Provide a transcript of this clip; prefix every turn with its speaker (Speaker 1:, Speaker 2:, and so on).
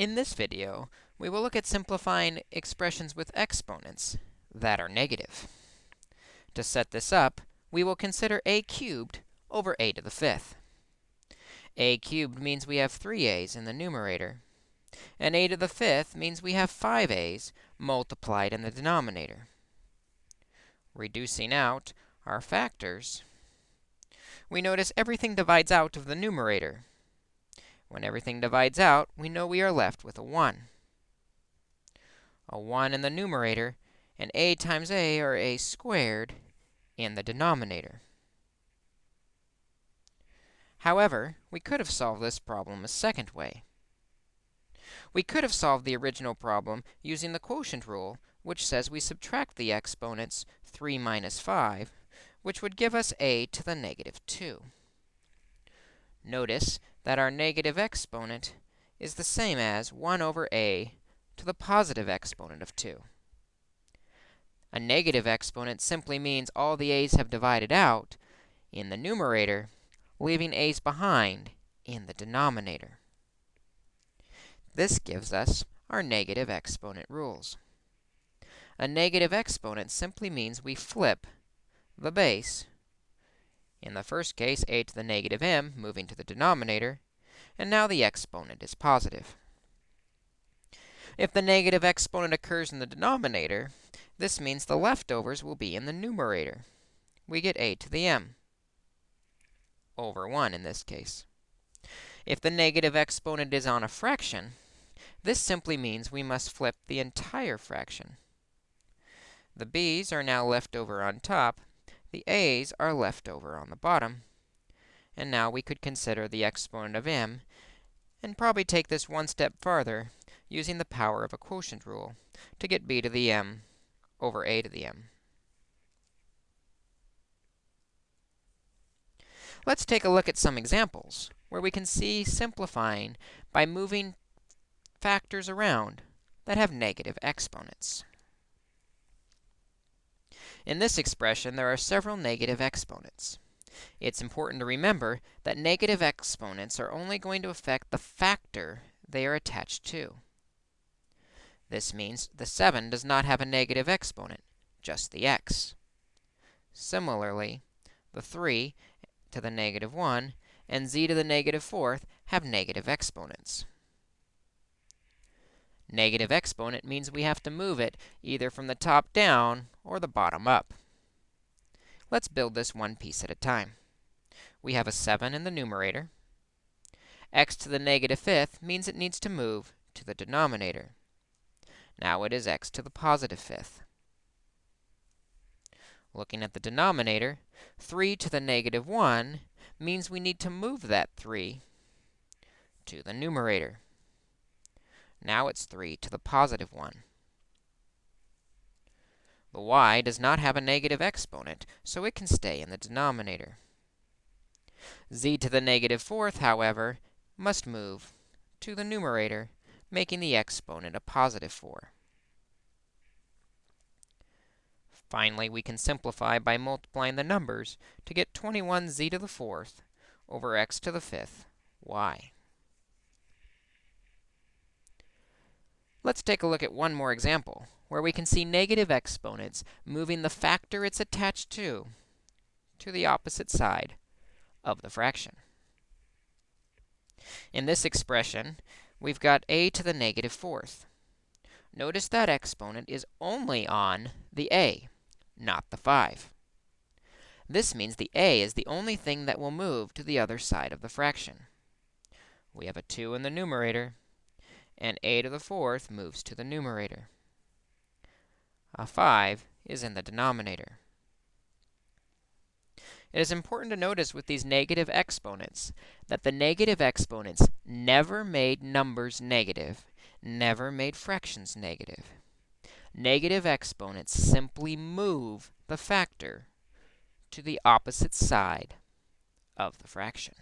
Speaker 1: In this video, we will look at simplifying expressions with exponents that are negative. To set this up, we will consider a cubed over a to the fifth. a cubed means we have 3a's in the numerator, and a to the fifth means we have 5a's multiplied in the denominator. Reducing out our factors, we notice everything divides out of the numerator. When everything divides out, we know we are left with a 1. A 1 in the numerator, and a times a, or a squared, in the denominator. However, we could have solved this problem a second way. We could have solved the original problem using the quotient rule, which says we subtract the exponents 3 minus 5, which would give us a to the negative 2. Notice that our negative exponent is the same as 1 over a to the positive exponent of 2. A negative exponent simply means all the a's have divided out in the numerator, leaving a's behind in the denominator. This gives us our negative exponent rules. A negative exponent simply means we flip the base in the first case, a to the negative m, moving to the denominator, and now the exponent is positive. If the negative exponent occurs in the denominator, this means the leftovers will be in the numerator. We get a to the m, over 1 in this case. If the negative exponent is on a fraction, this simply means we must flip the entire fraction. The b's are now left over on top, the a's are left over on the bottom. And now we could consider the exponent of m and probably take this one step farther using the power of a quotient rule to get b to the m over a to the m. Let's take a look at some examples where we can see simplifying by moving factors around that have negative exponents. In this expression, there are several negative exponents. It's important to remember that negative exponents are only going to affect the factor they are attached to. This means the 7 does not have a negative exponent, just the x. Similarly, the 3 to the negative 1 and z to the negative negative fourth have negative exponents. Negative exponent means we have to move it either from the top down or the bottom up. Let's build this one piece at a time. We have a 7 in the numerator. x to the negative fifth means it needs to move to the denominator. Now it is x to the positive fifth. Looking at the denominator, 3 to the negative 1 means we need to move that 3 to the numerator. Now it's 3 to the positive 1. The y does not have a negative exponent, so it can stay in the denominator. z to the negative fourth, however, must move to the numerator, making the exponent a positive 4. Finally, we can simplify by multiplying the numbers to get 21z to the fourth over x to the fifth y. Let's take a look at one more example, where we can see negative exponents moving the factor it's attached to, to the opposite side of the fraction. In this expression, we've got a to the negative fourth. Notice that exponent is only on the a, not the 5. This means the a is the only thing that will move to the other side of the fraction. We have a 2 in the numerator, and a to the fourth moves to the numerator. A 5 is in the denominator. It is important to notice with these negative exponents that the negative exponents never made numbers negative, never made fractions negative. Negative exponents simply move the factor to the opposite side of the fraction.